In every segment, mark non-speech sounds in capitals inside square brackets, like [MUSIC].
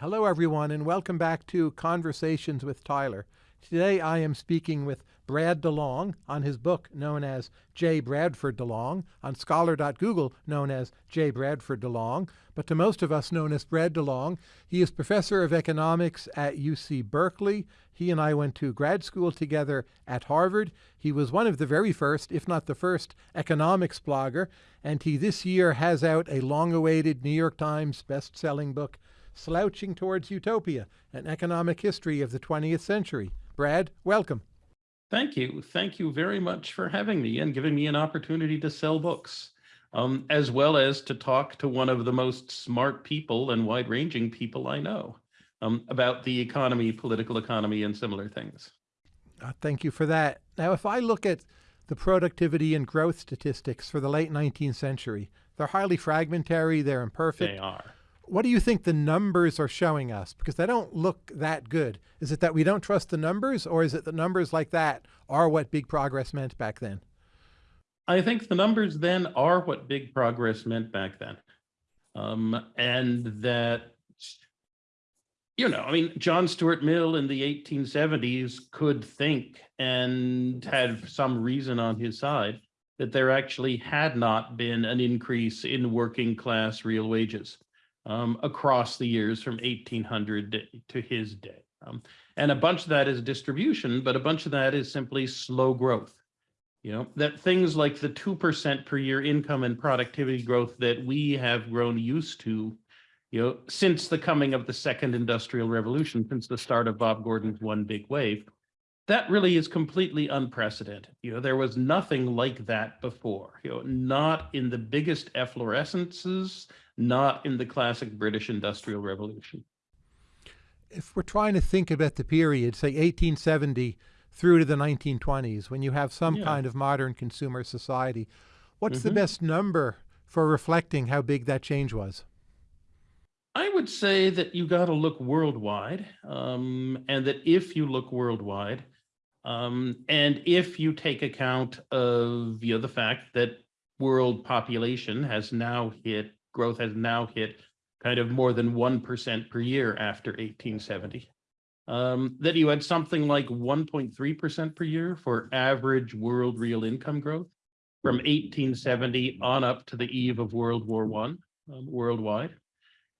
Hello, everyone, and welcome back to Conversations with Tyler. Today I am speaking with Brad DeLong on his book known as J. Bradford DeLong, on Scholar.Google known as J. Bradford DeLong, but to most of us known as Brad DeLong. He is professor of economics at UC Berkeley. He and I went to grad school together at Harvard. He was one of the very first, if not the first, economics blogger, and he this year has out a long-awaited New York Times best-selling book, Slouching Towards Utopia, an economic history of the 20th century. Brad, welcome. Thank you. Thank you very much for having me and giving me an opportunity to sell books, um, as well as to talk to one of the most smart people and wide-ranging people I know um, about the economy, political economy, and similar things. Uh, thank you for that. Now, if I look at the productivity and growth statistics for the late 19th century, they're highly fragmentary, they're imperfect. They are what do you think the numbers are showing us? Because they don't look that good. Is it that we don't trust the numbers or is it the numbers like that are what big progress meant back then? I think the numbers then are what big progress meant back then. Um, and that, you know, I mean, John Stuart Mill in the 1870s could think and had some reason on his side that there actually had not been an increase in working class real wages um, across the years from 1800 to his day. Um, and a bunch of that is distribution, but a bunch of that is simply slow growth. You know, that things like the 2% per year income and productivity growth that we have grown used to, you know, since the coming of the second industrial revolution, since the start of Bob Gordon's one big wave, that really is completely unprecedented. You know, there was nothing like that before, you know, not in the biggest efflorescences, not in the classic British Industrial Revolution. If we're trying to think about the period, say 1870 through to the 1920s, when you have some yeah. kind of modern consumer society, what's mm -hmm. the mm-hmm. best number for reflecting how big that change was? I would say that you got to look worldwide, um, and that if you look worldwide, um, and if you take account of you know the fact that world population has now hit growth has now hit kind of more than 1% per year after 1870. Um, that you had something like 1.3% per year for average world real income growth from 1870 on up to the eve of World War One um, worldwide.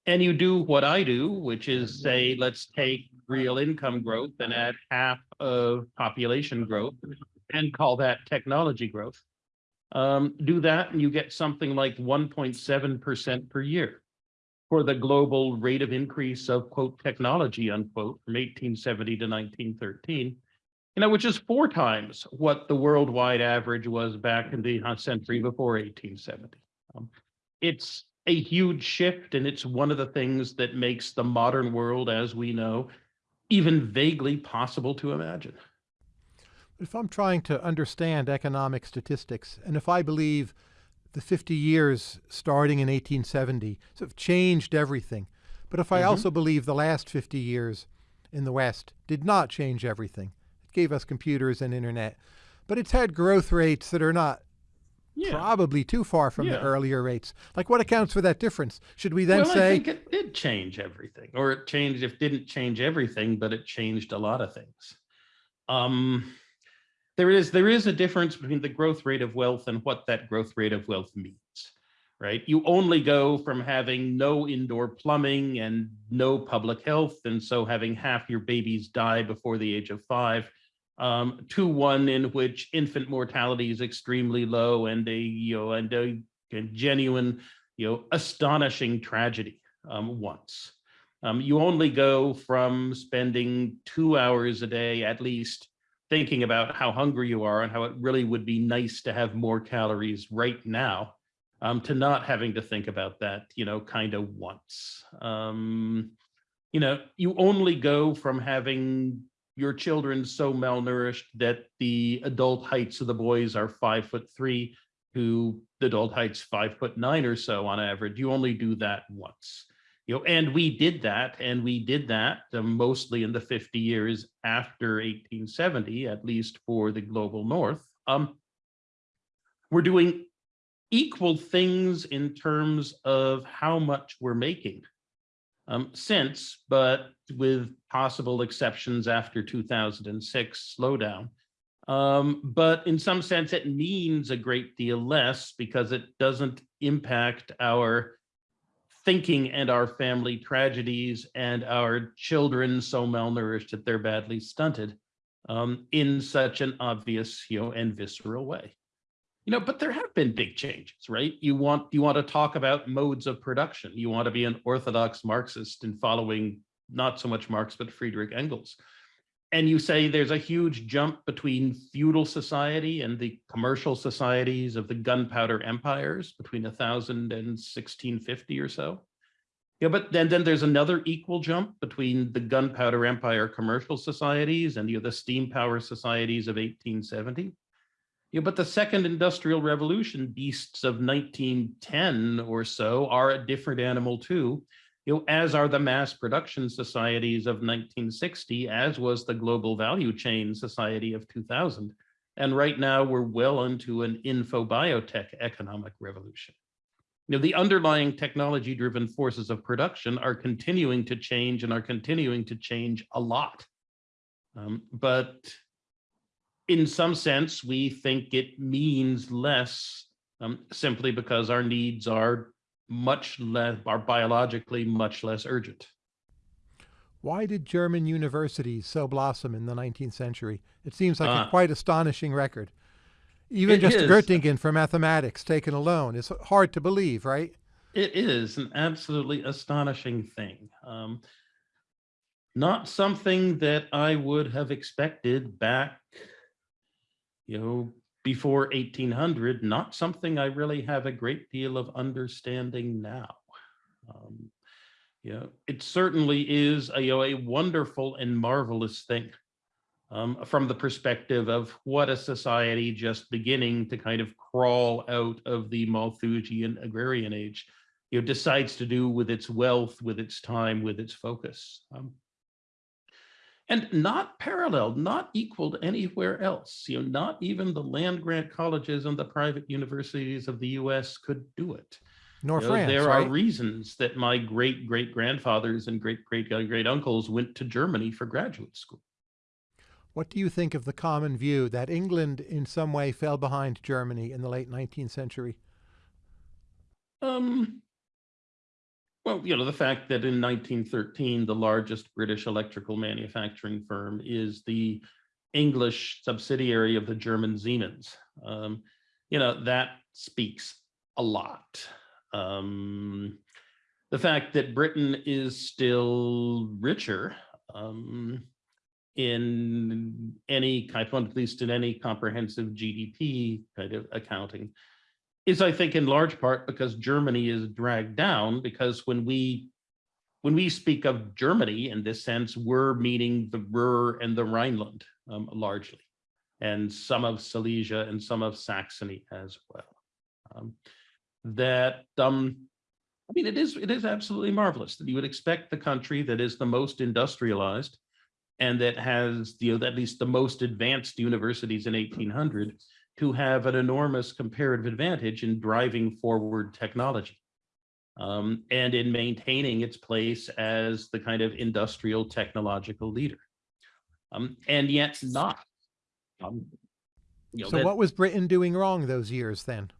And you do what I do, which is say, let's take real income growth and add half of population growth and call that technology growth. Um, do that and you get something like 1.7% per year for the global rate of increase of quote technology unquote from 1870 to 1913, you know, which is four times what the worldwide average was back in the century before 1870. Um, it's a huge shift and it's one of the things that makes the modern world as we know even vaguely possible to imagine. If I'm trying to understand economic statistics, and if I believe the 50 years starting in 1870 sort of changed everything, but if I mm -hmm. also believe the last 50 years in the West did not change everything, it gave us computers and internet, but it's had growth rates that are not yeah. probably too far from yeah. the earlier rates. Like what accounts for that difference? Should we then well, say- I think it did change everything, or it changed, if didn't change everything, but it changed a lot of things. Um, there is there is a difference between the growth rate of wealth and what that growth rate of wealth means right? You only go from having no indoor plumbing and no public health and so having half your babies die before the age of five um, to one in which infant mortality is extremely low and a you know and a, a genuine you know astonishing tragedy um, once. Um, you only go from spending two hours a day at least thinking about how hungry you are and how it really would be nice to have more calories right now um, to not having to think about that, you know, kind of once. Um, you know, you only go from having your children so malnourished that the adult heights of the boys are five foot three to the adult heights five foot nine or so on average. You only do that once you know, and we did that, and we did that uh, mostly in the 50 years after 1870, at least for the global north. Um, we're doing equal things in terms of how much we're making. um, since, but with possible exceptions after 2006 slowdown. Um, but in some sense, it means a great deal less because it doesn't impact our thinking and our family tragedies and our children so malnourished that they're badly stunted um, in such an obvious, you know, and visceral way. You know, but there have been big changes, right? You want you want to talk about modes of production. You want to be an orthodox Marxist in following not so much Marx, but Friedrich Engels. And you say there's a huge jump between feudal society and the commercial societies of the gunpowder empires between 1000 and 1650 or so. Yeah, but then, then there's another equal jump between the gunpowder empire commercial societies and you know, the steam power societies of 1870. Yeah, but the second industrial revolution beasts of 1910 or so are a different animal too, you know, as are the mass production societies of 1960, as was the global value chain society of 2000. And right now we're well into an info biotech economic revolution. You know, the underlying technology driven forces of production are continuing to change and are continuing to change a lot. Um, but in some sense, we think it means less um, simply because our needs are much less, are biologically much less urgent. Why did German universities so blossom in the 19th century? It seems like Ah. a quite astonishing record. Even just is. Göttingen for mathematics taken alone is hard to believe, right? It is an absolutely astonishing thing. Um, not something that I would have expected back, you know, before 1800, not something I really have a great deal of understanding now. Um, you know, it certainly is a, you know, a wonderful and marvelous thing um, from the perspective of what a society just beginning to kind of crawl out of the Malthusian agrarian age, you know, decides to do with its wealth, with its time, with its focus. Um, and not paralleled, not equaled anywhere else. You know, not even the land grant colleges and the private universities of the US could do it. Nor You know, France, there right? are reasons that my great great grandfathers and great great great uncles went to Germany for graduate school. What do you think of the common view that England in some way fell behind Germany in the late 19th century? Um, well, you know, the fact that in 1913, the largest British electrical manufacturing firm is the English subsidiary of the German Siemens. Um, you know, that speaks a lot. Um, the fact that Britain is still richer um, in any at least in any comprehensive GDP kind of accounting, is I think in large part because Germany is dragged down because when we when we speak of Germany in this sense, we're meaning the Ruhr and the Rhineland um, largely, and some of Silesia and some of Saxony as well. Um, that um, I mean, it is it is absolutely marvelous that you would expect the country that is the most industrialized and that has you know at least the most advanced universities in 1800 to have an enormous comparative advantage in driving forward technology um, and in maintaining its place as the kind of industrial technological leader. Um, and yet not. Um, you know, So that- what was Britain doing wrong those years then?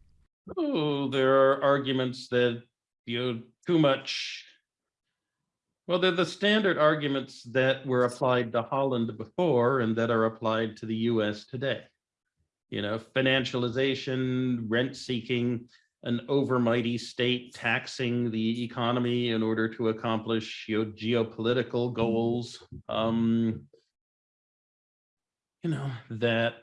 Oh, there are arguments that, you know, too much. Well, they're the standard arguments that were applied to Holland before and that are applied to the US today. You know, financialization, rent seeking, an overmighty state taxing the economy in order to accomplish you know, geopolitical goals. Um, you know, that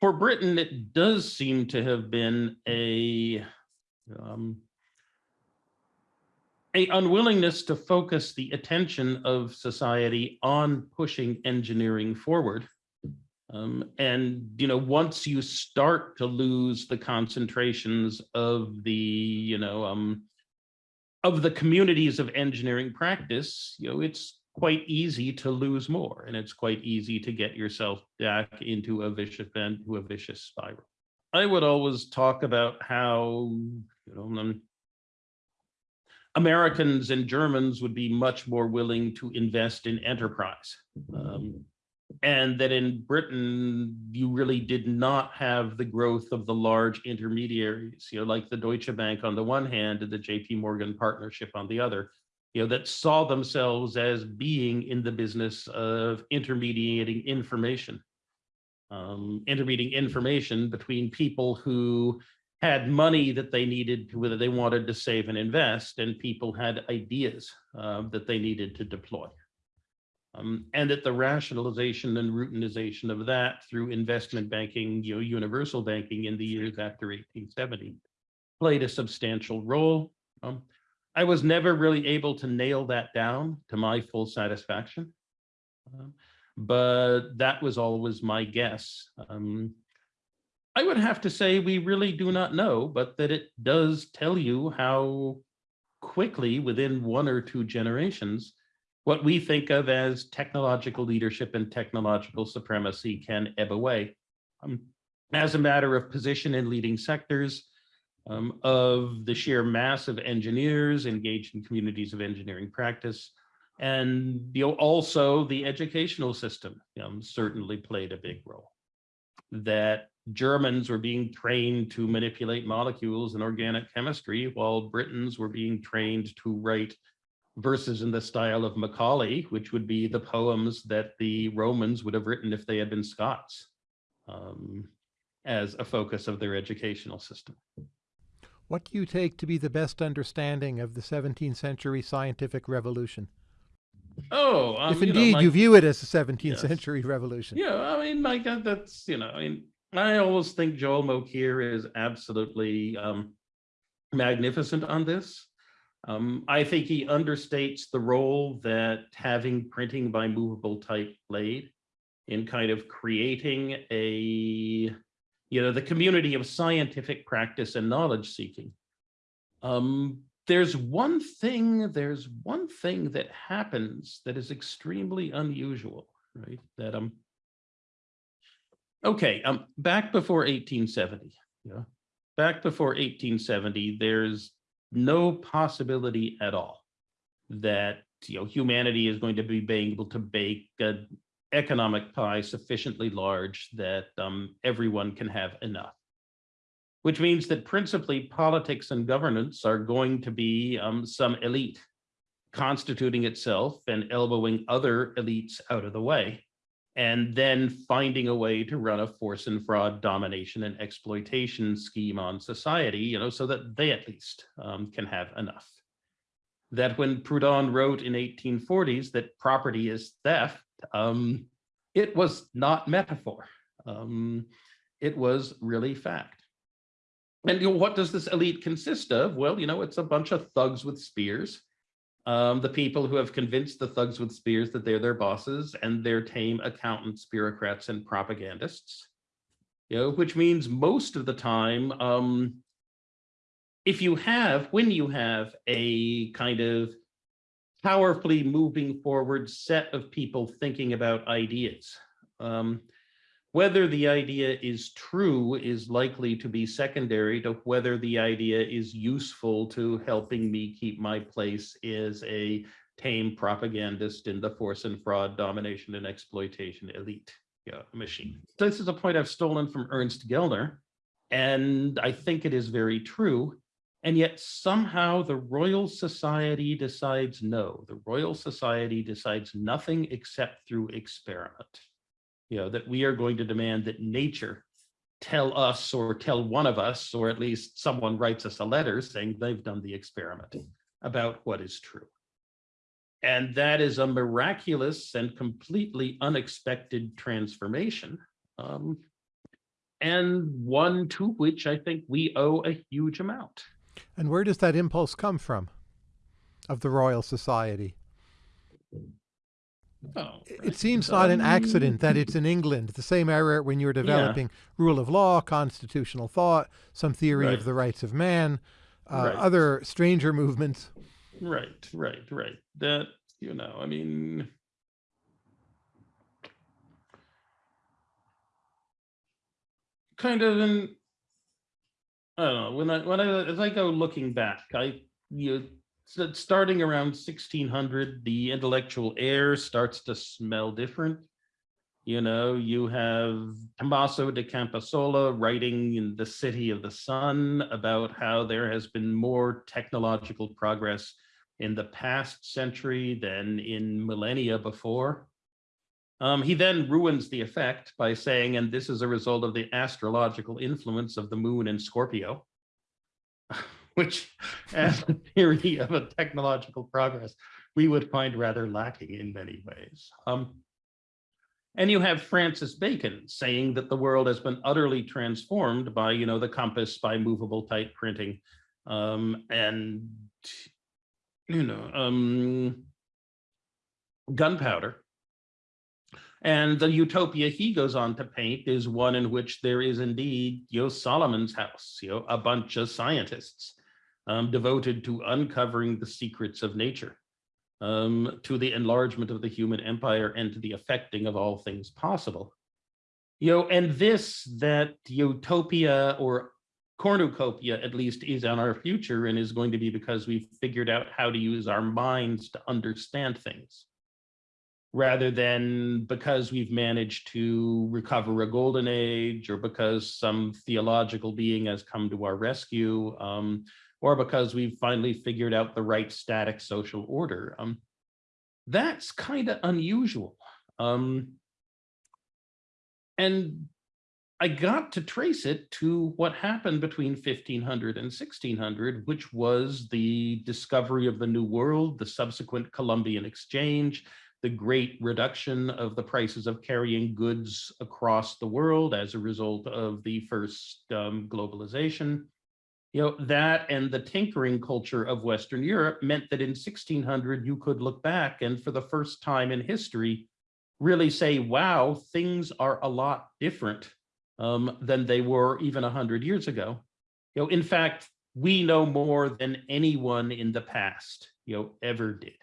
for Britain, it does seem to have been a um, a unwillingness to focus the attention of society on pushing engineering forward. Um, and you know, once you start to lose the concentrations of the you know um, of the communities of engineering practice, you know, it's quite easy to lose more, and it's quite easy to get yourself back into a vicious into a vicious spiral. I would always talk about how you know um, Americans and Germans would be much more willing to invest in enterprise. Um, and that in Britain, you really did not have the growth of the large intermediaries, you know, like the Deutsche Bank on the one hand and the JP Morgan partnership on the other, you know, that saw themselves as being in the business of intermediating information, um, intermediating information between people who had money that they needed, whether they wanted to save and invest, and people had ideas uh, that they needed to deploy. Um, and that the rationalization and routinization of that through investment banking, you know, universal banking in the years after 1870 played a substantial role. Um, I was never really able to nail that down to my full satisfaction, um, but that was always my guess. Um, I would have to say we really do not know, but that it does tell you how quickly within one or two generations what we think of as technological leadership and technological supremacy can ebb away. Um, as a matter of position in leading sectors, um, of the sheer mass of engineers engaged in communities of engineering practice, and you know, also the educational system um, certainly played a big role. That Germans were being trained to manipulate molecules in organic chemistry, while Britons were being trained to write verses in the style of Macaulay, which would be the poems that the Romans would have written if they had been Scots, um, as a focus of their educational system. What do you take to be the best understanding of the 17th century scientific revolution? Oh, um, if indeed you, know, you, view it as a 17th yes. century revolution. Yeah, I mean, my God, that's, you know, I mean, I always think Joel Mokyr is absolutely um, magnificent on this. Um, I think he understates the role that having printing by movable type played in kind of creating a, you know, the community of scientific practice and knowledge seeking. Um, there's one thing, there's one thing that happens that is extremely unusual, right? That um, okay, um, back before 1870, yeah, back before 1870, there's no possibility at all that you know humanity is going to be able to bake an economic pie sufficiently large that um, everyone can have enough. Which means that principally politics and governance are going to be um, some elite constituting itself and elbowing other elites out of the way and then finding a way to run a force and fraud domination and exploitation scheme on society, you know, so that they at least um, can have enough. That when Proudhon wrote in 1840s that property is theft, um, it was not metaphor. Um, it was really fact. And you know, what does this elite consist of? Well, you know, it's a bunch of thugs with spears um, the people who have convinced the thugs with spears that they're their bosses and their tame accountants, bureaucrats, and propagandists. You know, which means most of the time, um, if you have, when you have a kind of powerfully moving forward set of people thinking about ideas, um, whether the idea is true is likely to be secondary to whether the idea is useful to helping me keep my place as a tame propagandist in the force and fraud, domination and exploitation elite yeah, machine. This is a point I've stolen from Ernst Gellner, and I think it is very true. And yet somehow the Royal Society decides no, the Royal Society decides nothing except through experiment you know, that we are going to demand that nature tell us or tell one of us, or at least someone writes us a letter saying they've done the experiment about what is true. And that is a miraculous and completely unexpected transformation. Um, and one to which I think we owe a huge amount. And where does that impulse come from of the Royal Society? Oh, right. It seems not an accident that it's in England, the same era when you're developing yeah. rule of law, constitutional thought, some theory right. of the rights of man, uh, right. other stranger movements. Right, right, right. That, you know, I mean, kind of in, I don't know, when I, when I, as I go looking back, I, you so starting around 1600, the intellectual air starts to smell different. You know, you have Tommaso de Campanella writing in The City of the Sun about how there has been more technological progress in the past century than in millennia before. Um, he then ruins the effect by saying, and this is a result of the astrological influence of the moon in Scorpio, [SIGHS] [LAUGHS] [LAUGHS] which as a theory of a technological progress, we would find rather lacking in many ways. Um, and you have Francis Bacon saying that the world has been utterly transformed by, you know, the compass, by movable type printing, um, and, you know, um, gunpowder. And the utopia he goes on to paint is one in which there is indeed, know, Solomon's house, you know, a bunch of scientists um, devoted to uncovering the secrets of nature, um, to the enlargement of the human empire and to the affecting of all things possible. You know, and this, that utopia or cornucopia at least is on our future and is going to be because we've figured out how to use our minds to understand things rather than because we've managed to recover a golden age or because some theological being has come to our rescue um, or because we've finally figured out the right static social order. Um, that's kind of unusual. Um, and I got to trace it to what happened between 1500 and 1600, which was the discovery of the New World, the subsequent Columbian Exchange, the great reduction of the prices of carrying goods across the world as a result of the first um, globalization. You know, that and the tinkering culture of Western Europe meant that in 1600, you could look back and for the first time in history, really say, wow, things are a lot different um, than they were even 100 years ago. You know, in fact, we know more than anyone in the past, you know, ever did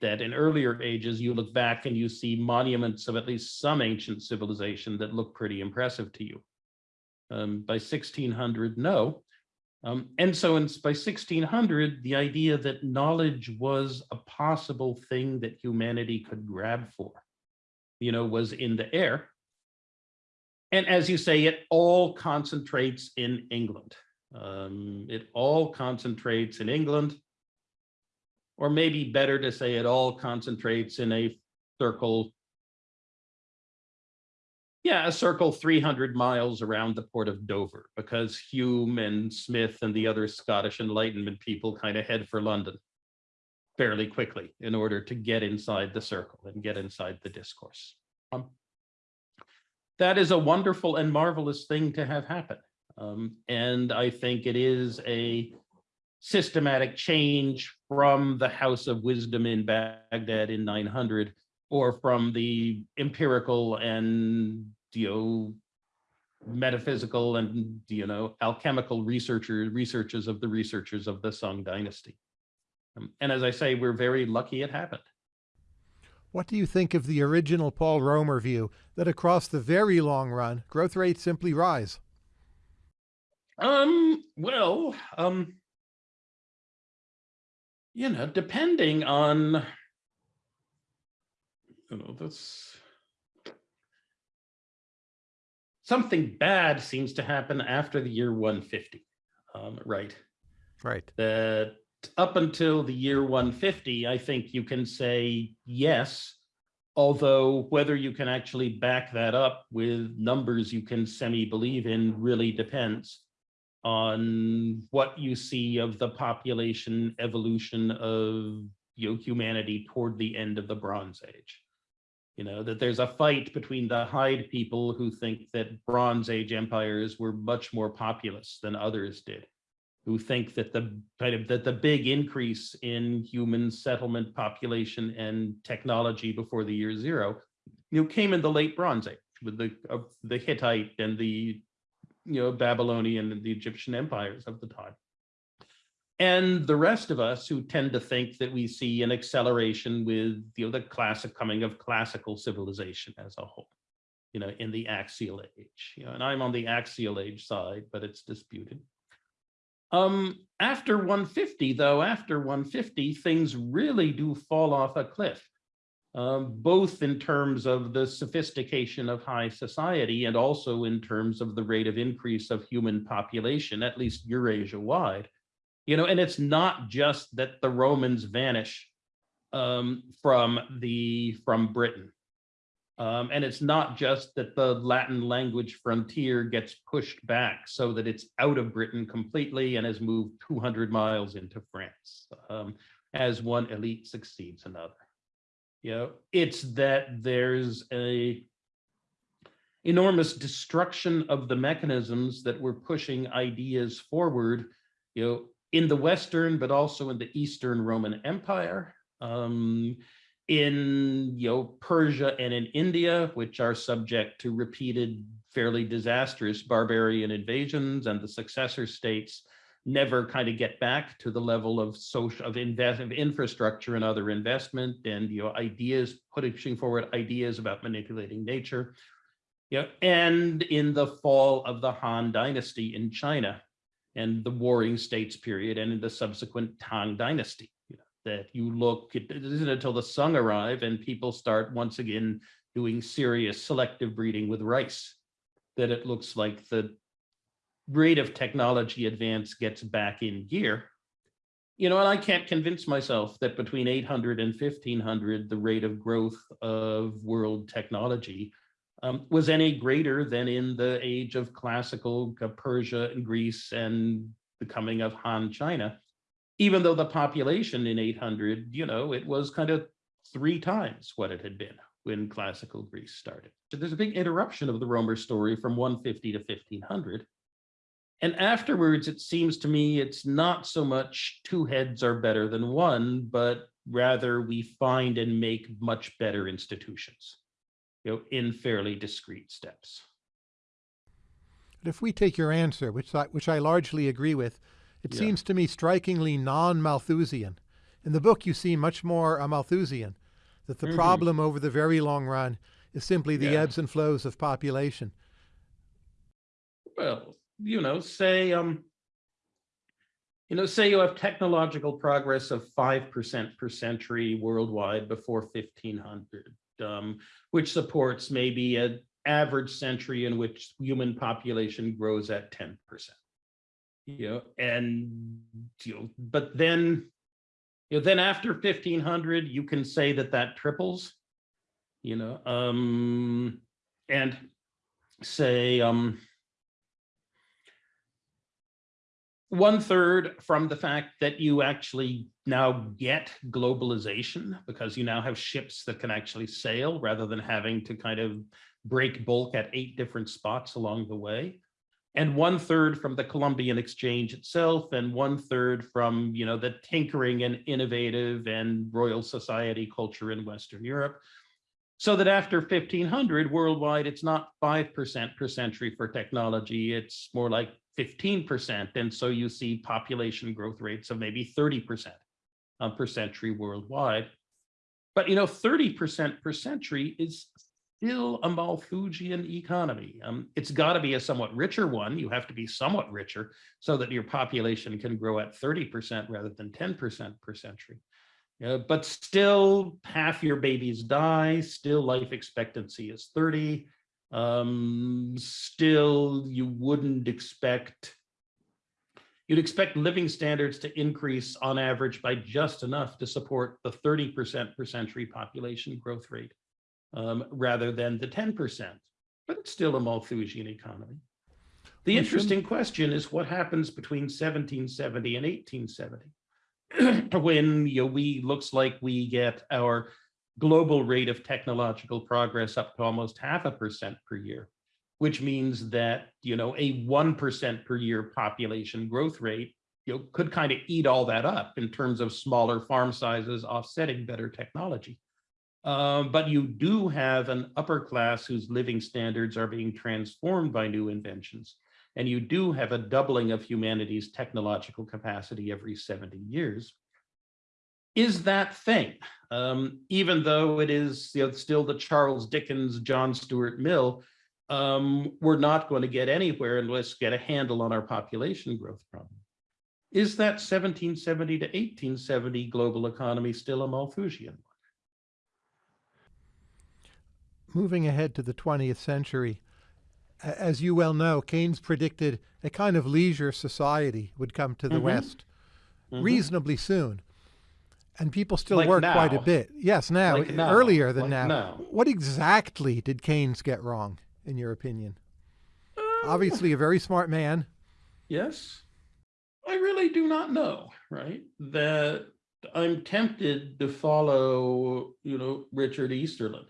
that in earlier ages, you look back and you see monuments of at least some ancient civilization that look pretty impressive to you. Um, by 1600, no. Um, and so in, by 1600, the idea that knowledge was a possible thing that humanity could grab for, you know, was in the air. And as you say, it all concentrates in England. Um, it all concentrates in England or maybe better to say it all concentrates in a circle. Yeah, a circle 300 miles around the port of Dover, because Hume and Smith and the other Scottish Enlightenment people kind of head for London fairly quickly in order to get inside the circle and get inside the discourse. Um, that is a wonderful and marvelous thing to have happen. Um, and I think it is a systematic change from the House of Wisdom in Baghdad in 900 or from the empirical and you know metaphysical and you know alchemical researcher researches of the researchers of the Song dynasty. Um, and as I say, we're very lucky it happened. What do you think of the original Paul Romer view that across the very long run, growth rates simply rise? Um, well, um, you know, depending on, you know, this, something bad seems to happen after the year 150, um, right? Right. That up until the year 150, I think you can say yes, although whether you can actually back that up with numbers you can semi-believe in really depends on what you see of the population evolution of you know, humanity toward the end of the Bronze Age. You know, that there's a fight between the Hyde people who think that Bronze Age empires were much more populous than others did, who think that the kind of that the big increase in human settlement population and technology before the year zero, you know, came in the late Bronze Age with the uh, the Hittite and the you know, Babylonian and the Egyptian empires of the time. And the rest of us who tend to think that we see an acceleration with you know, the classic coming of classical civilization as a whole, you know, in the axial age. You know, and I'm on the axial age side, but it's disputed. Um, after 150, though, after 150, things really do fall off a cliff, um, both in terms of the sophistication of high society and also in terms of the rate of increase of human population, at least Eurasia wide. You know, and it's not just that the Romans vanish um, from the from Britain. Um, and it's not just that the Latin language frontier gets pushed back so that it's out of Britain completely and has moved 200 miles into France um, as one elite succeeds another. You know, it's that there's a enormous destruction of the mechanisms that were pushing ideas forward, you know, in the Western, but also in the Eastern Roman Empire. Um, in you know Persia and in India, which are subject to repeated, fairly disastrous barbarian invasions, and the successor states never kind of get back to the level of social of invest of infrastructure and other investment and you know ideas pushing forward ideas about manipulating nature. Yeah, and in the fall of the Han dynasty in China and the warring states period and in the subsequent Tang dynasty that you look, it isn't until the Sung arrive and people start once again doing serious selective breeding with rice that it looks like the rate of technology advance gets back in gear. You know, and I can't convince myself that between 800 and 1500, the rate of growth of world technology um, was any greater than in the age of classical Persia and Greece and the coming of Han China even though the population in 800, you know, it was kind of three times what it had been when classical Greece started. So there's a big interruption of the Romer story from 150 to 1500. And afterwards, it seems to me it's not so much two heads are better than one, but rather we find and make much better institutions, you know, in fairly discrete steps. But if we take your answer, which I, which I largely agree with, it yeah. seems to me strikingly non-Malthusian. In the book, you seem much more a Malthusian, that the mm -hmm. problem over the very long run is simply the yeah. ebbs and flows of population. Well, you know, say, um, you know, say you have technological progress of 5% per century worldwide before 1500, um, which supports maybe an average century in which human population grows at 10% you know, and you know, but then, you know, then after 1500, you can say that that triples, you know, um, and say, um, one third from the fact that you actually now get globalization because you now have ships that can actually sail rather than having to kind of break bulk at eight different spots along the way and one third from the Columbian Exchange itself, and one third from you know the tinkering and innovative and Royal Society culture in Western Europe. So that after 1500 worldwide, it's not 5% per century for technology, it's more like 15%. And so you see population growth rates of maybe 30% per century worldwide. But you know, 30% per century is still a Malthusian economy. Um, it's got to be a somewhat richer one. You have to be somewhat richer so that your population can grow at 30% rather than 10% per century. But still, half your babies die. Still, life expectancy is 30. Um, still, you wouldn't expect you'd expect living standards to increase on average by just enough to support the 30% per century population growth rate um, rather than the 10%, but it's still a Malthusian economy. The interesting question is what happens between 1770 and 1870 [CLEARS THROAT] when you know, we looks like we get our global rate of technological progress up to almost half a percent per year, which means that, you know, a 1% per year population growth rate, you know, could kind of eat all that up in terms of smaller farm sizes offsetting better technology. Um, but you do have an upper class whose living standards are being transformed by new inventions. And you do have a doubling of humanity's technological capacity every 70 years. Is that thing, um, even though it is you know, still the Charles Dickens, John Stuart Mill, um, we're not going to get anywhere unless get a handle on our population growth problem. is that 1770 to 1870 global economy still a Malthusian? One? Moving ahead to the 20th century, as you well know, Keynes predicted a kind of leisure society would come to the Mhm. West Mhm. reasonably soon. And people still Like work quite a bit. Yes, now, Like now. earlier than Like now. now. What exactly did Keynes get wrong, in your opinion? Obviously, a very smart man. Yes. I really do not know, right? That I'm tempted to follow, you know, Richard Easterlin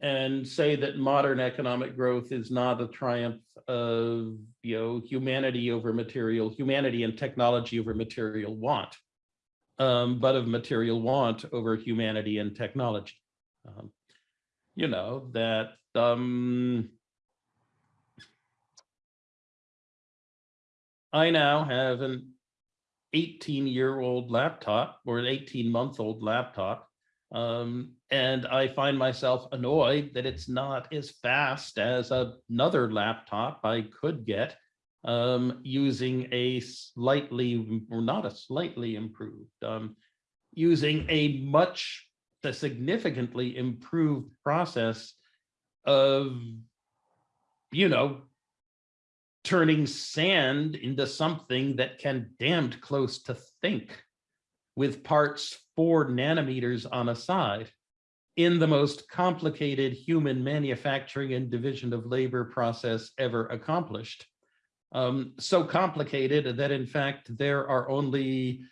and say that modern economic growth is not a triumph of, you know, humanity over material, humanity and technology over material want, um, but of material want over humanity and technology. Um, you know, that um, I now have an 18 year old laptop or an 18 month old laptop. Um, and I find myself annoyed that it's not as fast as another laptop I could get um, using a slightly, or not a slightly improved, um, using a much, a significantly improved process of, you know, turning sand into something that can damned close to think with parts four nanometers on a side in the most complicated human manufacturing and division of labor process ever accomplished. Um, so complicated that in fact, there are only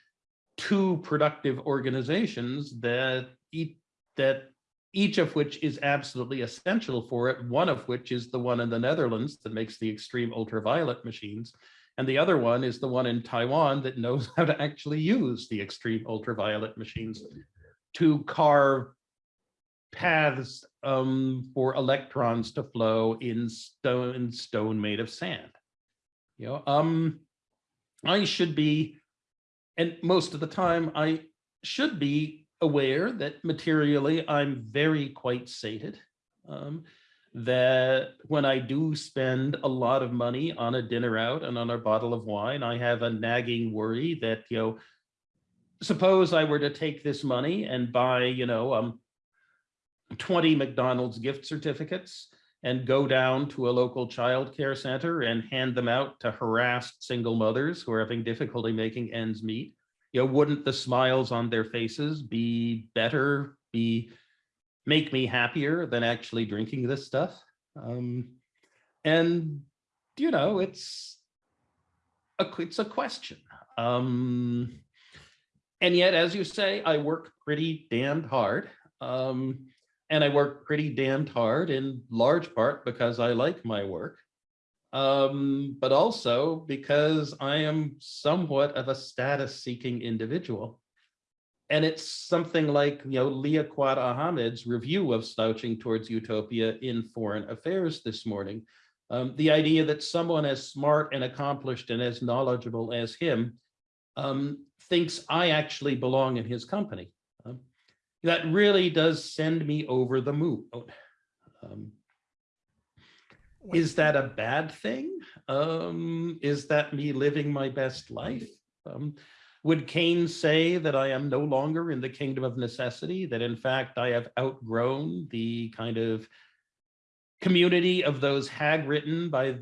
two productive organizations that eat, that each of which is absolutely essential for it, one of which is the one in the Netherlands that makes the extreme ultraviolet machines. And the other one is the one in Taiwan that knows [LAUGHS] how to actually use the extreme ultraviolet machines to carve paths um, for electrons to flow in stone, stone made of sand. You know, um, I should be, and most of the time I should be aware that materially I'm very quite sated. Um, that when I do spend a lot of money on a dinner out and on a bottle of wine, I have a nagging worry that, you know, suppose I were to take this money and buy, you know, um, 20 McDonald's gift certificates and go down to a local childcare center and hand them out to harassed single mothers who are having difficulty making ends meet you know, wouldn't the smiles on their faces be better, be make me happier than actually drinking this stuff? Um, and you know, it's a it's a question. Um, and yet, as you say, I work pretty damned hard. Um, and I work pretty damned hard in large part because I like my work um, but also because I am somewhat of a status seeking individual. And it's something like, you know, Liaquat Ahamed's review of Slouching Towards Utopia in Foreign Affairs this morning. Um, the idea that someone as smart and accomplished and as knowledgeable as him um, thinks I actually belong in his company. Um, that really does send me over the moon. Um, is that a bad thing? Um, is that me living my best life? Um, would Keynes say that I am no longer in the kingdom of necessity, that in fact I have outgrown the kind of community of those hag-ridden by,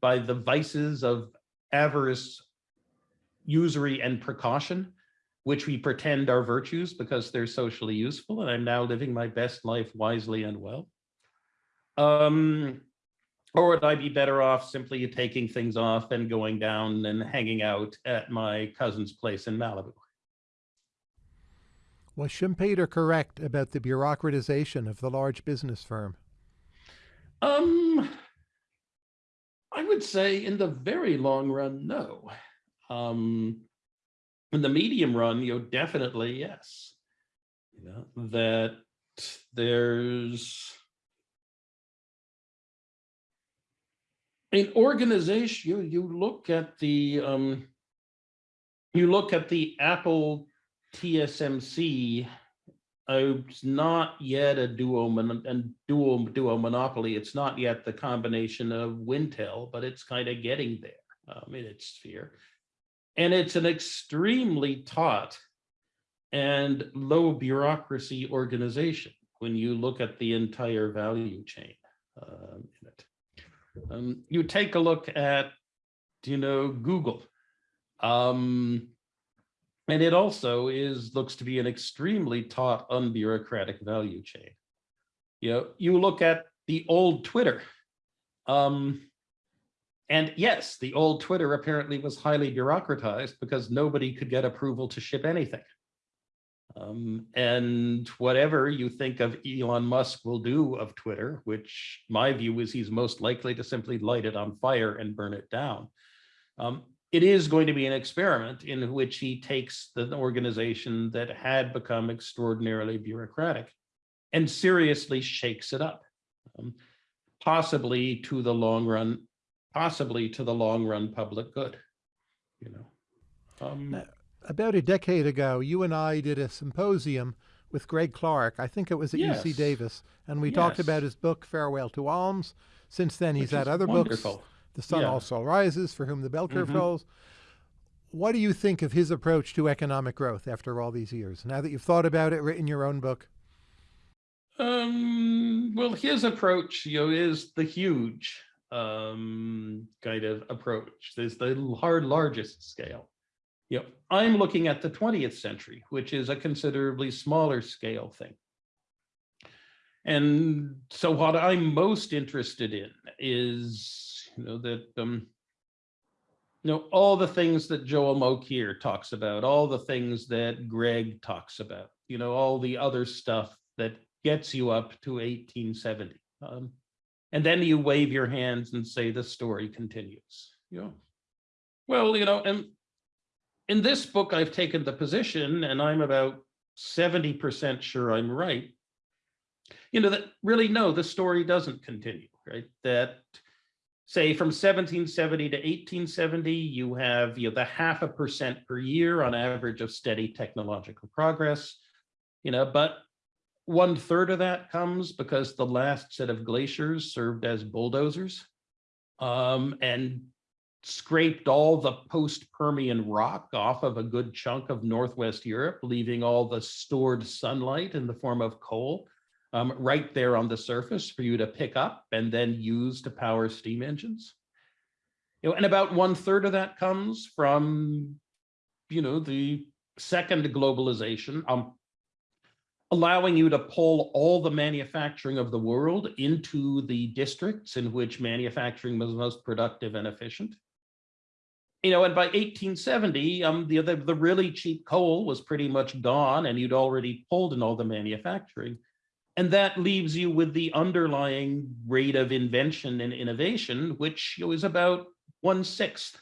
by the vices of avarice, usury, and precaution, which we pretend are virtues because they're socially useful, and I'm now living my best life wisely and well? Um, or would I be better off simply taking things off and going down and hanging out at my cousin's place in Malibu? Was Schumpeter correct about the bureaucratization of the large business firm? Um, I would say in the very long run, no. Um, in the medium run, you know, definitely yes. You know, that there's in organization, you, you look at the um, you look at the Apple TSMC. Uh, it's not yet a duo mon and dual duo monopoly. It's not yet the combination of Wintel, but it's kind of getting there um, in its sphere. And it's an extremely taut and low bureaucracy organization when you look at the entire value chain um, in it. Um, you take a look at, you know, Google. Um, and it also is looks to be an extremely taut, unbureaucratic value chain. You know, you look at the old Twitter. Um, and yes, the old Twitter apparently was highly bureaucratized because nobody could get approval to ship anything. Um, and whatever you think of Elon Musk will do of Twitter, which my view is he's most likely to simply light it on fire and burn it down. Um, it is going to be an experiment in which he takes the organization that had become extraordinarily bureaucratic and seriously shakes it up, um, possibly to the long run, possibly to the long run public good, you know. Um, about a decade ago, you and I did a symposium with Greg Clark. I think it was at yes. UC Davis, and we yes. talked about his book Farewell to Alms. Since then, he's Which had other wonderful. books. The Sun yeah. Also Rises, For Whom the Bell Curve mm -hmm. Falls. What do you think of his approach to economic growth after all these years? Now that you've thought about it, written your own book. Um, well, his approach, you know, is the huge um, kind of approach. There's the hard largest scale. You know, I'm looking at the 20th century, which is a considerably smaller scale thing. And so what I'm most interested in is, you know, that, um, you know, all the things that Joel Mokyr talks about, all the things that Greg talks about, you know, all the other stuff that gets you up to 1870. Um, and then you wave your hands and say the story continues. You know, well, you know, and in this book, I've taken the position, and I'm about 70% sure I'm right, you know, that really, no, the story doesn't continue, right? That say from 1770 to 1870, you have you know, the half a percent per year on average of steady technological progress, you know, but one third of that comes because the last set of glaciers served as bulldozers. Um, and scraped all the post-Permian rock off of a good chunk of Northwest Europe, leaving all the stored sunlight in the form of coal um, right there on the surface for you to pick up and then use to power steam engines. You know, and about one third of that comes from, you know, the second globalization, um, allowing you to pull all the manufacturing of the world into the districts in which manufacturing was most productive and efficient you know, and by 1870, um, the, the, the really cheap coal was pretty much gone and you'd already pulled in all the manufacturing. And that leaves you with the underlying rate of invention and innovation, which you know, is about one sixth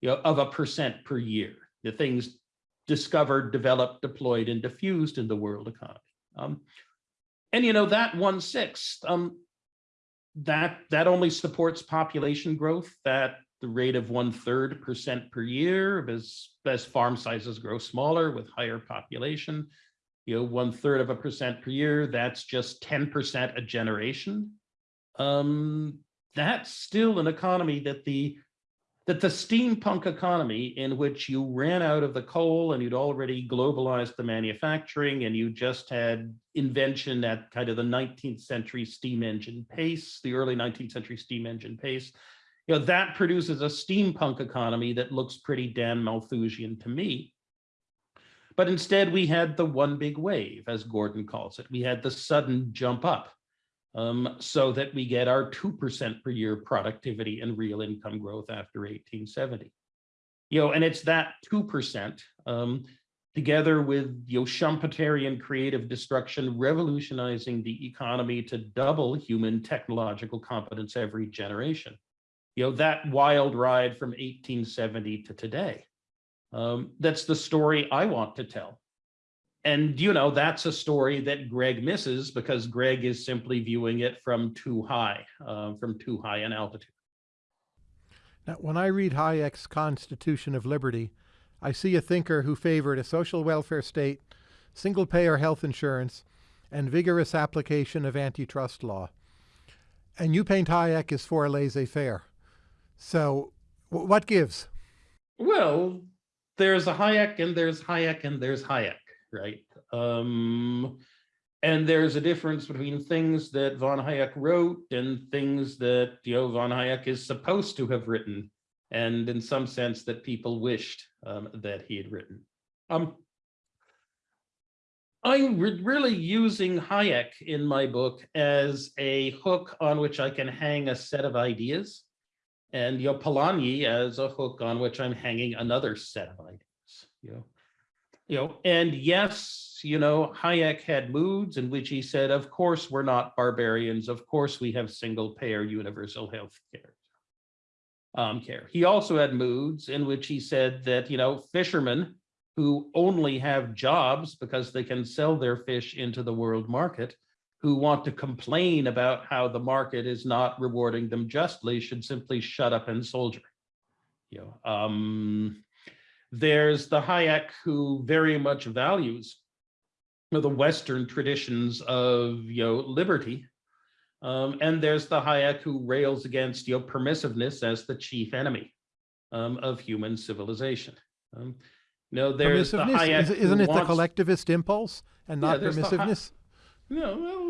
you know, of a percent per year. The things discovered, developed, deployed, and diffused in the world economy. Um, and you know that one sixth, um, that that only supports population growth. That the rate of one third percent per year as, as farm sizes grow smaller with higher population. You know, one third of a percent per year, that's just 10% a generation. Um, that's still an economy that the that the steampunk economy in which you ran out of the coal and you'd already globalized the manufacturing and you just had invention at kind of the 19th century steam engine pace, the early 19th century steam engine pace, you know, that produces a steampunk economy that looks pretty damn Malthusian to me. But instead, we had the one big wave, as Gordon calls it. We had the sudden jump up um, so that we get our 2% per year productivity and real income growth after 1870. You know, and it's that 2% um, together with you know, Schumpeterian creative destruction, revolutionizing the economy to double human technological competence every generation you know, that wild ride from 1870 to today. Um, that's the story I want to tell. And, you know, that's a story that Greg misses because Greg is simply viewing it from too high, uh, from too high an altitude. Now, when I read Hayek's Constitution of Liberty, I see a thinker who favored a social welfare state, single payer health insurance, and vigorous application of antitrust law. And you paint Hayek as for laissez-faire. So what gives? Well, there's a Hayek and there's Hayek and there's Hayek, right? Um, and there's a difference between things that von Hayek wrote and things that you know von Hayek is supposed to have written, and in some sense that people wished um, that he had written. Um, I'm re really using Hayek in my book as a hook on which I can hang a set of ideas, and your Polanyi as a hook on which I'm hanging another set of ideas. You know, you know, and yes, you know, Hayek had moods in which he said, of course, we're not barbarians. Of course, we have single payer universal health care. Um, care. He also had moods in which he said that, you know, fishermen who only have jobs because they can sell their fish into the world market, who want to complain about how the market is not rewarding them justly should simply shut up and soldier. You know, um, there's the Hayek who very much values you know, the Western traditions of you know liberty, um, and there's the Hayek who rails against you know permissiveness as the chief enemy um, of human civilization. Um, no, there's the Hayek Is, not it wants, the collectivist impulse and not yeah, permissiveness? no, well,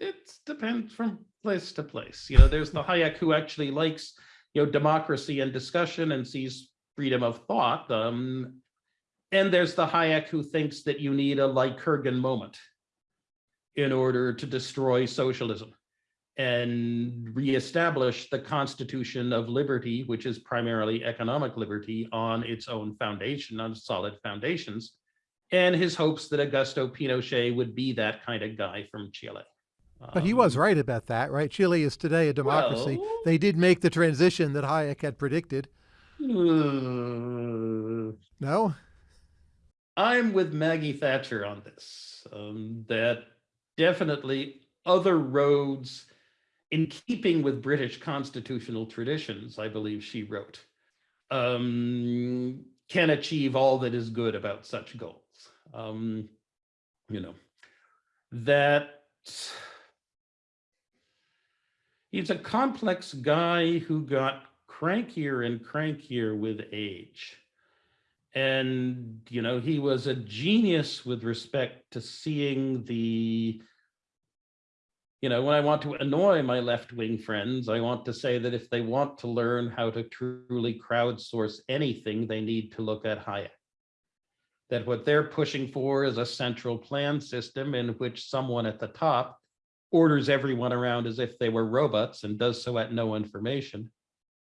it depends from place to place. You know, there's the Hayek who actually likes, you know, democracy and discussion and sees freedom of thought. Um, and there's the Hayek who thinks that you need a Lycurgan moment in order to destroy socialism and reestablish the constitution of liberty, which is primarily economic liberty on its own foundation, on solid foundations, and his hopes that Augusto Pinochet would be that kind of guy from Chile. But he was um, right about that, right? Chile is today a democracy. Well, they did make the transition that Hayek had predicted. Uh, no? I'm with Maggie Thatcher on this, um, that definitely other roads in keeping with British constitutional traditions, I believe she wrote, um, can achieve all that is good about such goals. Um, you know, that he's a complex guy who got crankier and crankier with age. And, you know, he was a genius with respect to seeing the you know, when I want to annoy my left-wing friends, I want to say that if they want to learn how to truly crowdsource anything, they need to look at Hayek. That what they're pushing for is a central plan system in which someone at the top orders everyone around as if they were robots and does so at no information,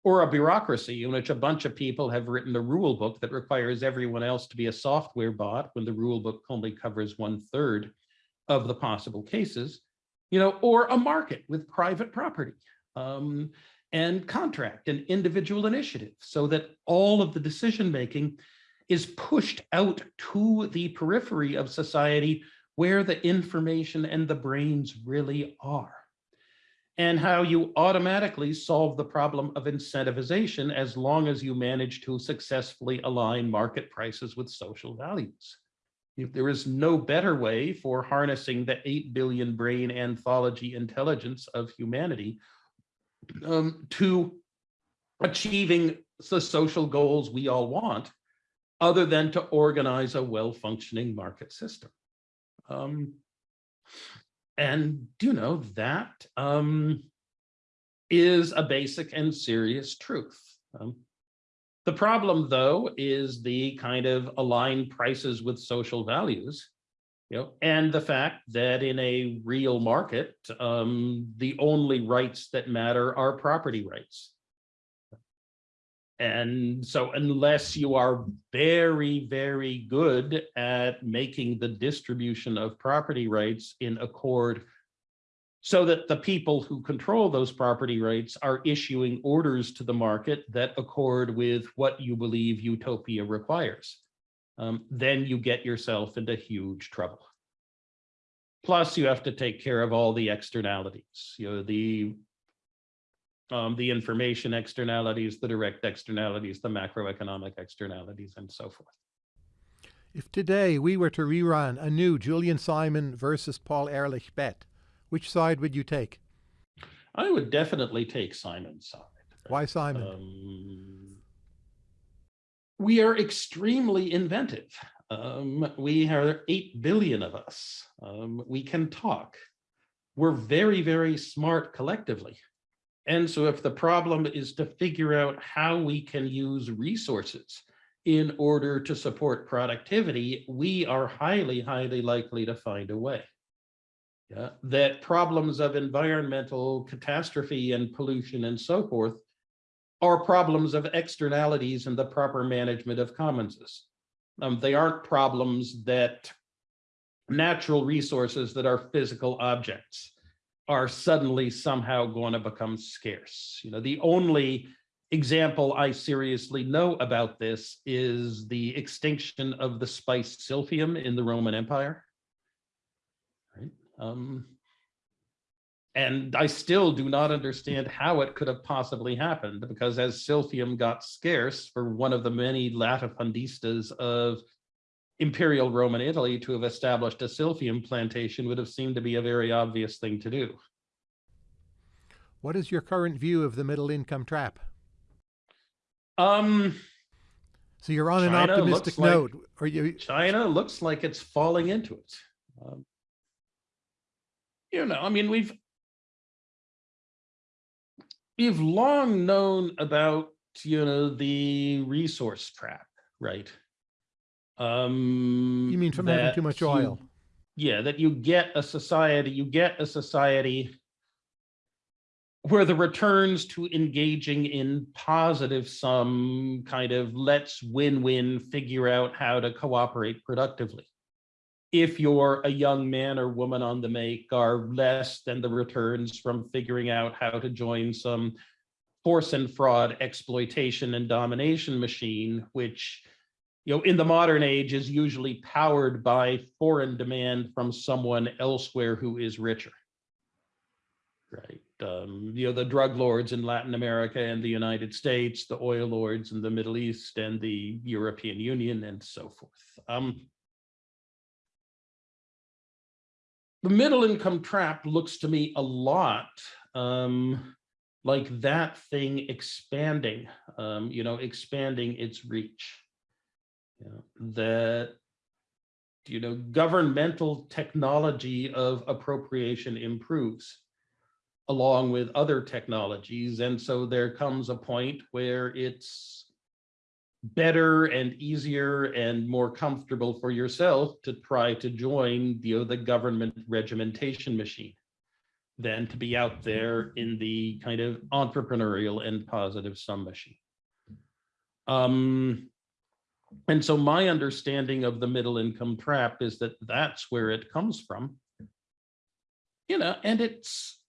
or a bureaucracy in which a bunch of people have written a rule book that requires everyone else to be a software bot when the rule book only covers one third of the possible cases you know, or a market with private property um, and contract and individual initiative so that all of the decision making is pushed out to the periphery of society where the information and the brains really are and how you automatically solve the problem of incentivization as long as you manage to successfully align market prices with social values. If there is no better way for harnessing the 8 billion brain anthology intelligence of humanity um, to achieving the social goals we all want, other than to organize a well-functioning market system. Um, and, you know, that um, is a basic and serious truth. Um, the problem, though, is the kind of align prices with social values, you know, and the fact that in a real market, um, the only rights that matter are property rights. And so unless you are very, very good at making the distribution of property rights in accord so that the people who control those property rights are issuing orders to the market that accord with what you believe utopia requires. Um, then you get yourself into huge trouble. Plus, you have to take care of all the externalities, you know, the um, the information externalities, the direct externalities, the macroeconomic externalities, and so forth. If today we were to rerun a new Julian Simon versus Paul Ehrlich bet, which side would you take? I would definitely take Simon's side. Why Simon? Um, we are extremely inventive. Um, we are 8 billion of us. Um, we can talk. We're very, very smart collectively. And so if the problem is to figure out how we can use resources in order to support productivity, we are highly, highly likely to find a way. Yeah, that problems of environmental catastrophe and pollution and so forth are problems of externalities and the proper management of commonses. Um, they aren't problems that natural resources that are physical objects are suddenly somehow going to become scarce. You know, the only example I seriously know about this is the extinction of the spice silphium in the Roman Empire. Right? Um, and I still do not understand how it could have possibly happened because as silphium got scarce for one of the many latifundistas of imperial Roman Italy to have established a silphium plantation would have seemed to be a very obvious thing to do. What is your current view of the middle income trap? Um, so you're on an optimistic like- note. Are you? China looks like it's falling into it. Um, you know, I mean, we've we've long known about you know the resource trap, right? Um, You mean from having too much you- oil? yeah, that you get a society, you get a society where the returns to engaging in positive sum kind of let's win-win figure out how to cooperate productively. If you're a young man or woman on the make are less than the returns from figuring out how to join some force and fraud exploitation and domination machine, which you know, in the modern age is usually powered by foreign demand from someone elsewhere who is richer. Right. Um, you know, the drug lords in Latin America and the United States, the oil lords in the Middle East and the European Union and so forth. Um, the middle income trap looks to me a lot um, like that thing expanding, um, you know, expanding its reach know, that you know governmental technology of appropriation improves along with other technologies. And so there comes a point where it's better and easier and more comfortable for yourself to try to join you know the government regimentation machine than to be out there in the kind of entrepreneurial and positive sum machine. Um and so my understanding of the middle income trap is that that's where it comes from. You know, and it's,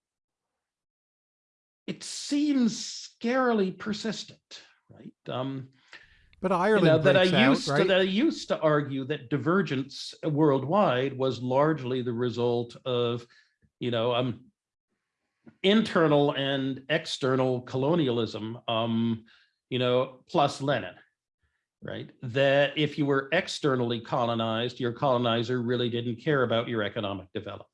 it seems scarily persistent, right? Um, But you Ireland know, that I breaks out, used to, that I used to argue that divergence worldwide was largely the result of, you know, um, internal and external colonialism, um, you know, plus Lenin right? That if you were externally colonized, your colonizer really didn't care about your economic development.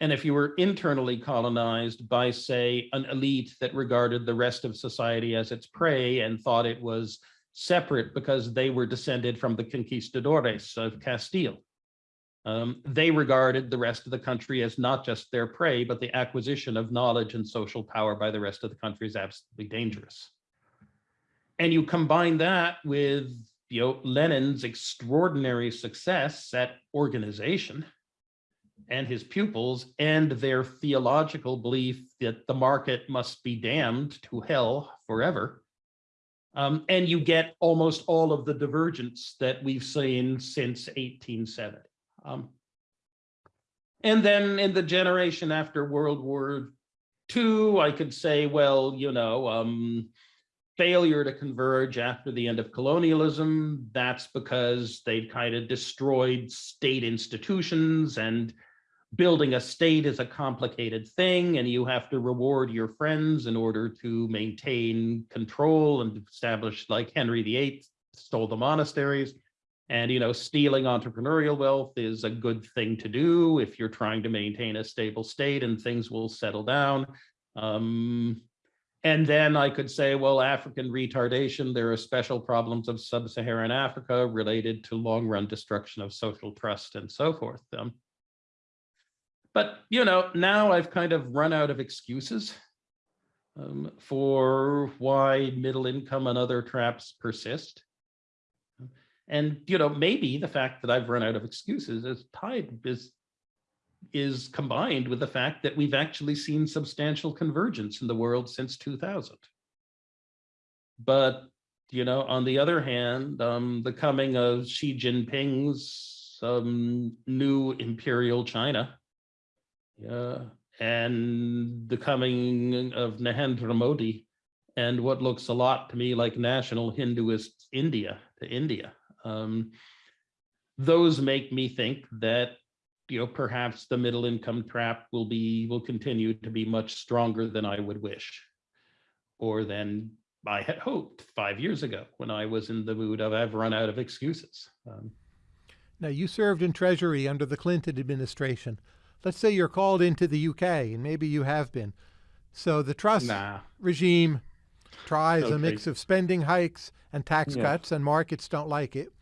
And if you were internally colonized by, say, an elite that regarded the rest of society as its prey and thought it was separate because they were descended from the conquistadores of Castile, um, they regarded the rest of the country as not just their prey, but the acquisition of knowledge and social power by the rest of the country is absolutely dangerous. And you combine that with you know, Lenin's extraordinary success at organization and his pupils and their theological belief that the market must be damned to hell forever. Um, and you get almost all of the divergence that we've seen since 1870. Um, and then in the generation after World War II, I could say, well, you know, um, failure to converge after the end of colonialism, that's because they've kind of destroyed state institutions and building a state is a complicated thing and you have to reward your friends in order to maintain control and establish like Henry VIII stole the monasteries. And, you know, stealing entrepreneurial wealth is a good thing to do if you're trying to maintain a stable state and things will settle down. Um, And then I could say, well, African retardation, there are special problems of sub-Saharan Africa related to long-run destruction of social trust and so forth. Um, but, you know, now I've kind of run out of excuses um, for why middle income and other traps persist. And, you know, maybe the fact that I've run out of excuses is tied is is combined with the fact that we've actually seen substantial convergence in the world since 2000. But, you know, on the other hand, um, the coming of Xi Jinping's um, new imperial China yeah, and the coming of Narendra Modi and what looks a lot to me like national Hinduist India to India. Um, those make me think that you know, perhaps the middle income trap will be, will continue to be much stronger than I would wish. Or than I had hoped five years ago when I was in the mood of I've run out of excuses. Um, now you served in Treasury under the Clinton administration. Let's say you're called into the UK, and maybe you have been. So the Truss nah. regime tries okay. a mix of spending hikes and tax yeah. cuts, and markets don't like it.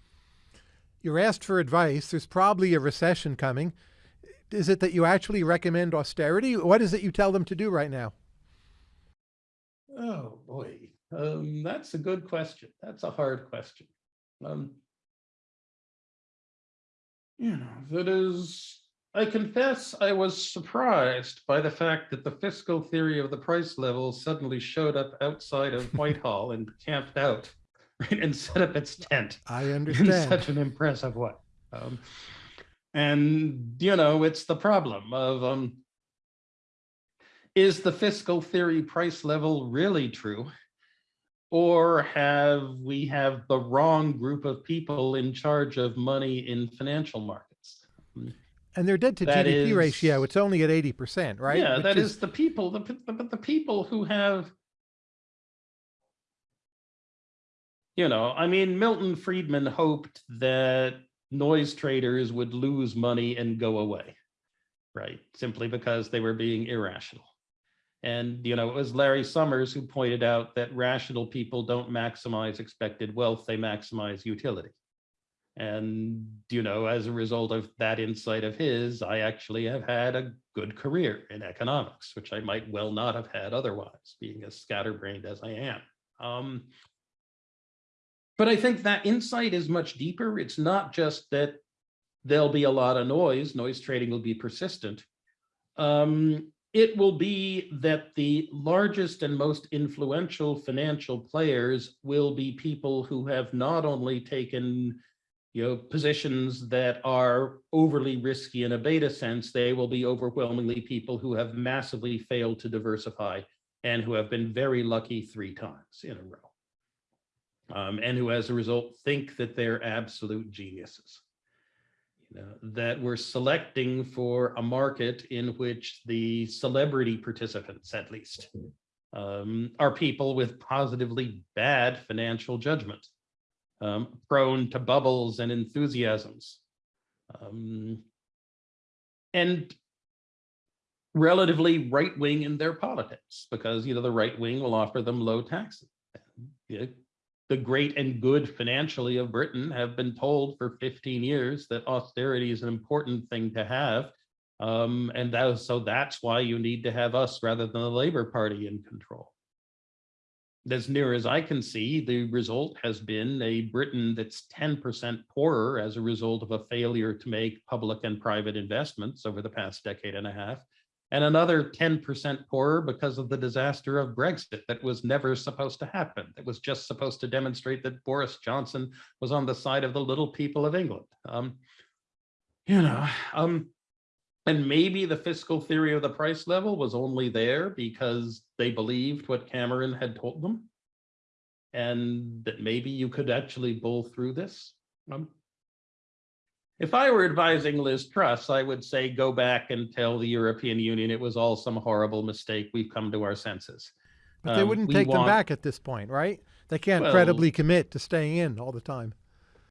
You're asked for advice. There's probably a recession coming. Is it that you actually recommend austerity? What is it you tell them to do right now? Oh boy, um, that's a good question. That's a hard question. Um, you know, that is, I confess I was surprised by the fact that the fiscal theory of the price level suddenly showed up outside of Whitehall and camped out [LAUGHS] right, and set up its tent. I [LAUGHS] understand. In such an impressive way. Um, and, you know, it's the problem of, um, is the fiscal theory price level really true? Or have we have the wrong group of people in charge of money in financial markets? And their debt to that GDP is, ratio, it's only at 80%, right? Yeah, Which that is, is the people, the, the, the people who have you know, I mean, Milton Friedman hoped that noise traders would lose money and go away, right? Simply because they were being irrational. And, you know, it was Larry Summers who pointed out that rational people don't maximize expected wealth, they maximize utility. And, you know, as a result of that insight of his, I actually have had a good career in economics, which I might well not have had otherwise, being as scatterbrained as I am. Um, but I think that insight is much deeper. It's not just that there'll be a lot of noise, noise trading will be persistent. Um, it will be that the largest and most influential financial players will be people who have not only taken you know, positions that are overly risky in a beta sense, they will be overwhelmingly people who have massively failed to diversify and who have been very lucky three times in a row um, and who as a result think that they're absolute geniuses. You know, that we're selecting for a market in which the celebrity participants, at least, um, are people with positively bad financial judgment, um, prone to bubbles and enthusiasms. Um, and relatively right wing in their politics because you know the right wing will offer them low taxes the great and good financially of Britain have been told for 15 years that austerity is an important thing to have. Um, and that, so that's why you need to have us rather than the Labour Party in control. As near as I can see, the result has been a Britain that's 10% poorer as a result of a failure to make public and private investments over the past decade and a half, and another 10% poorer because of the disaster of Brexit that was never supposed to happen. That was just supposed to demonstrate that Boris Johnson was on the side of the little people of England. Um, you know, um, and maybe the fiscal theory of the price level was only there because they believed what Cameron had told them. And that maybe you could actually bull through this. Um, if I were advising Liz Truss, I would say go back and tell the European Union it was all some horrible mistake. We've come to our senses. But they um, wouldn't take want... them back at this point, right? They can't well, credibly commit to staying in all the time.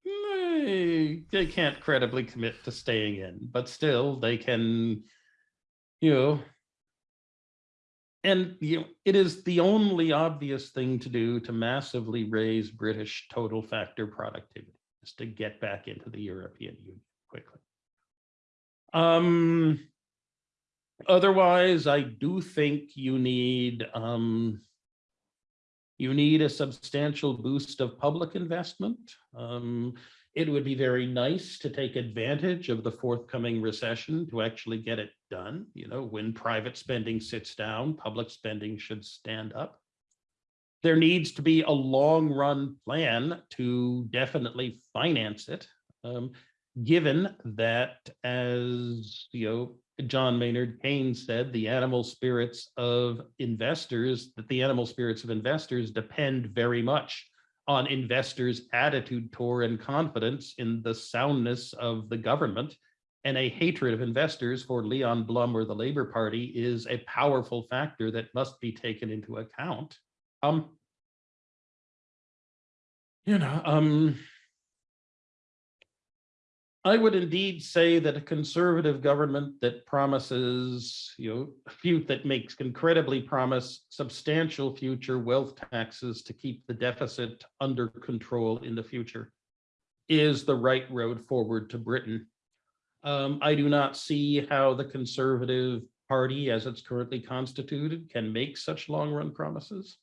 They, they can't credibly commit to staying in, but still they can, you know, and you know, it is the only obvious thing to do to massively raise British total factor productivity is to get back into the European Union quickly. Um, otherwise, I do think you need um, you need a substantial boost of public investment. Um, it would be very nice to take advantage of the forthcoming recession to actually get it done. You know, when private spending sits down, public spending should stand up. There needs to be a long run plan to definitely finance it. Um, given that, as you know, John Maynard Keynes said, the animal spirits of investors, that the animal spirits of investors depend very much on investors' attitude toward and confidence in the soundness of the government. And a hatred of investors for Leon Blum or the Labor Party is a powerful factor that must be taken into account. Um, you know, um, I would indeed say that a conservative government that promises, you know, a few that makes incredibly promise substantial future wealth taxes to keep the deficit under control in the future is the right road forward to Britain. Um, I do not see how the conservative party as it's currently constituted can make such long run promises.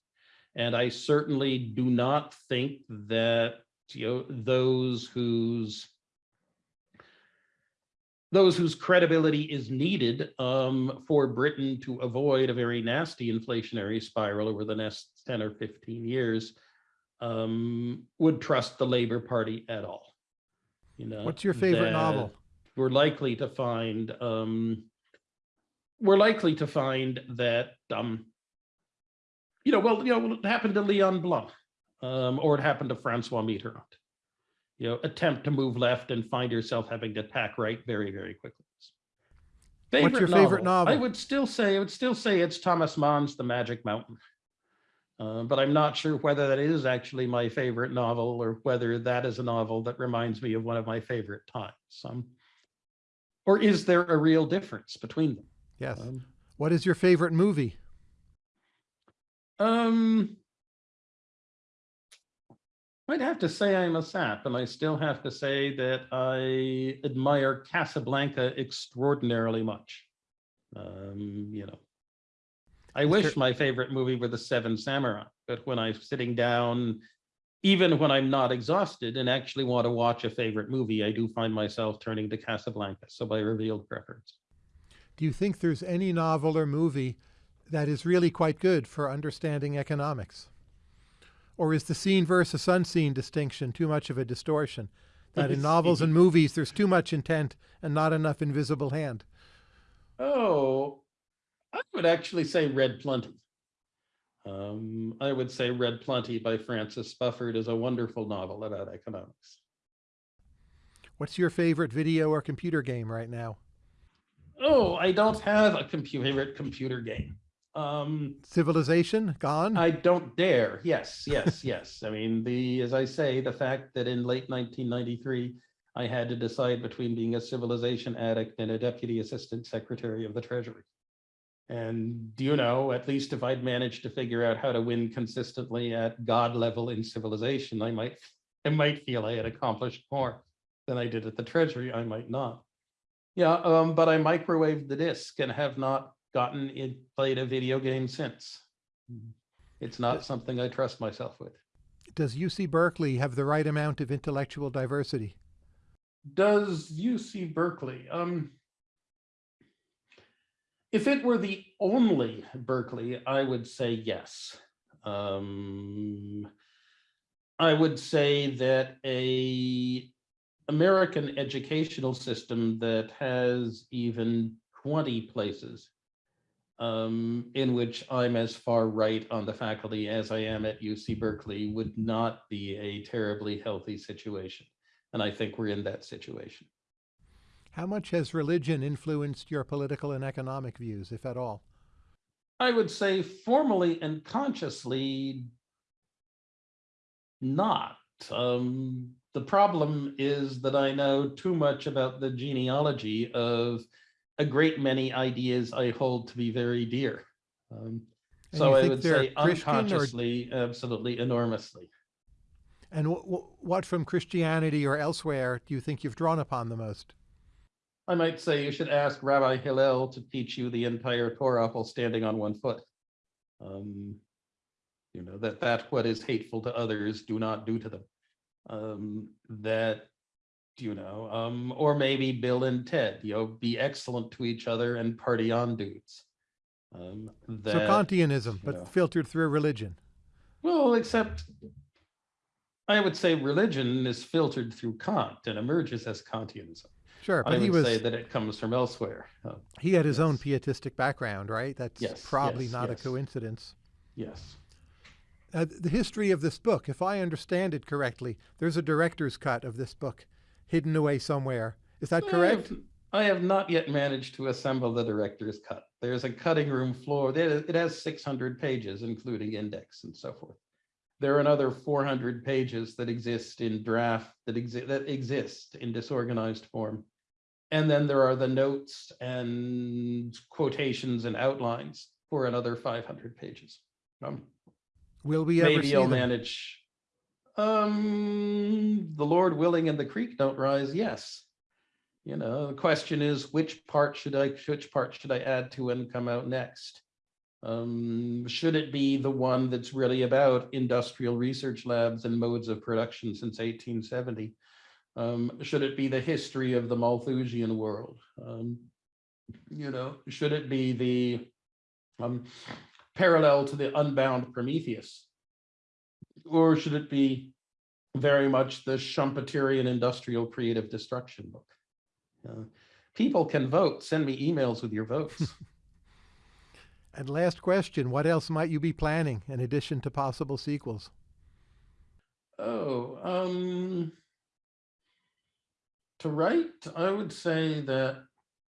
And I certainly do not think that, you know, those whose those whose credibility is needed um, for Britain to avoid a very nasty inflationary spiral over the next 10 or 15 years um, would trust the Labor Party at all. You know, What's your favorite novel? We're likely to find um, we're likely to find that um, you know, well, you know, it happened to Leon Blum, um, or it happened to Francois Mitterrand you know, attempt to move left and find yourself having to tack right very, very quickly. Favorite What's your favorite novel? I would still say, I would still say it's Thomas Mann's The Magic Mountain. Uh, but I'm not sure whether that is actually my favorite novel or whether that is a novel that reminds me of one of my favorite times. Um, or is there a real difference between them? Yes. Um, what is your favorite movie? Um, I'd have to say I'm a sap, and I still have to say that I admire Casablanca extraordinarily much. Um, you know, I wish my favorite movie were The Seven Samurai, but when I'm sitting down, even when I'm not exhausted and actually want to watch a favorite movie, I do find myself turning to Casablanca. So by revealed preference. Do you think there's any novel or movie that is really quite good for understanding economics? Or is the seen versus unseen distinction too much of a distortion? That in novels and movies, there's too much intent and not enough invisible hand. Oh, I would actually say Red Plenty. Um, I would say Red Plenty by Francis Spufford is a wonderful novel about economics. What's your favorite video or computer game right now? Oh, I don't have a computer favorite computer game. Um, Civilization gone? I don't dare. Yes, yes, [LAUGHS] yes. I mean, the as I say, the fact that in late 1993, I had to decide between being a civilization addict and a deputy assistant secretary of the Treasury. And do you know, at least if I'd managed to figure out how to win consistently at God level in civilization, I might I might feel I had accomplished more than I did at the Treasury. I might not. Yeah, um, but I microwaved the disk and have not gotten it played a video game since. It's not something I trust myself with. Does UC Berkeley have the right amount of intellectual diversity? Does UC Berkeley? Um, if it were the only Berkeley, I would say yes. Um, I would say that a American educational system that has even 20 places um, in which I'm as far right on the faculty as I am at UC Berkeley would not be a terribly healthy situation. And I think we're in that situation. How much has religion influenced your political and economic views, if at all? I would say formally and consciously not. Um, the problem is that I know too much about the genealogy of a great many ideas I hold to be very dear. Um, so I would say Christian or- unconsciously, absolutely enormously. And wh- wh- what from Christianity or elsewhere do you think you've drawn upon the most? I might say you should ask Rabbi Hillel to teach you the entire Torah while standing on one foot. Um, you know, that that what is hateful to others, do not do to them. Um, that, you know, um, or maybe Bill and Ted, you know, be excellent to each other and party on dudes. Um, So Kantianism, but know. filtered through religion. well, except I would say religion is filtered through Kant and emerges as Kantianism. Sure, I but he would say that it comes from elsewhere. Uh, he had his own pietistic background, right? That's Yes, probably yes, not yes. a coincidence. yes. Uh, the history of this book, if I understand it correctly, there's a director's cut of this book hidden away somewhere. Is that I correct? have- I have not yet managed to assemble the director's cut. There's a cutting room floor. It has 600 pages, including index and so forth. There are another 400 pages that exist in draft, that exist, that exist in disorganized form. And then there are the notes and quotations and outlines for another 500 pages. Um, Will we ever maybe see I'll them? manage. Um, the Lord willing and the creek don't rise, yes. You know, the question is, which part should I, which part should I add to and come out next? Um, should it be the one that's really about industrial research labs and modes of production since eighteen seventy? Um, should it be the history of the Malthusian world? Um, you know, should it be the um, parallel to the unbound Prometheus? Or should it be very much the Schumpeterian industrial creative destruction book? Uh, People can vote. Send me emails with your votes. [LAUGHS] And last question, what else might you be planning in addition to possible sequels? Oh, um, to write, I would say that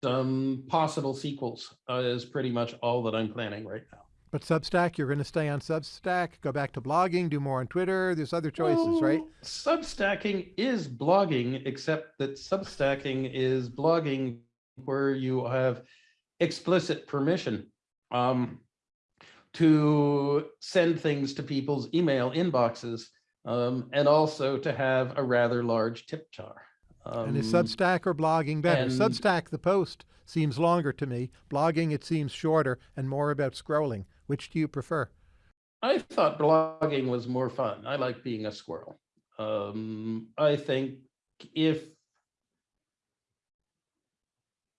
um, possible sequels uh, is pretty much all that I'm planning right now. But Substack, you're going to stay on Substack, go back to blogging, do more on Twitter. There's other choices, right? Substacking is blogging, except that substacking is blogging where you have explicit permission um, to send things to people's email inboxes um, and also to have a rather large tip jar. And is Um, Substack or blogging better? and- Substack, the post, seems longer to me. Blogging, it seems shorter and more about scrolling. Which do you prefer? I thought blogging was more fun. I like being a squirrel. Um, I think if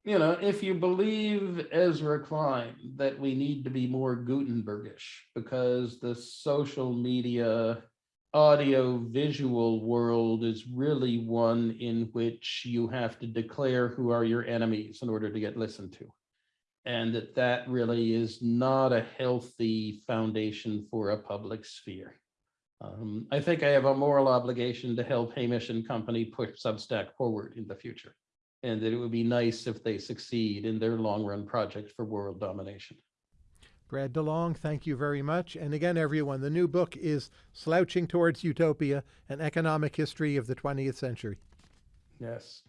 you know, if you believe Ezra Klein that we need to be more Gutenbergish because the social media audio visual world is really one in which you have to declare who are your enemies in order to get listened to and that that really is not a healthy foundation for a public sphere. Um, I think I have a moral obligation to help Hamish and Company push Substack forward in the future. And that it would be nice if they succeed in their long-run project for world domination. Brad DeLong, thank you very much. And again, everyone, the new book is Slouching Towards Utopia, an economic history of the 20th century. Yes.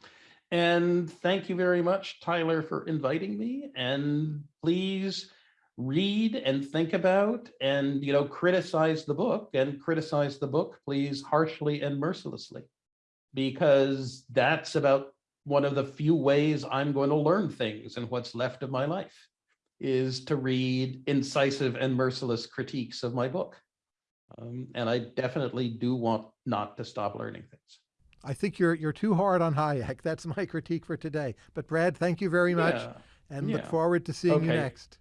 And thank you very much, Tyler, for inviting me. And please read and think about and, you know, criticize the book and criticize the book, please, harshly and mercilessly. Because that's about one of the few ways I'm going to learn things and what's left of my life is to read incisive and merciless critiques of my book. Um, and I definitely do want not to stop learning things. I think you're you're too hard on Hayek. [LAUGHS] That's my critique for today. But Brad, thank you very much, Yeah. and look forward to seeing you next.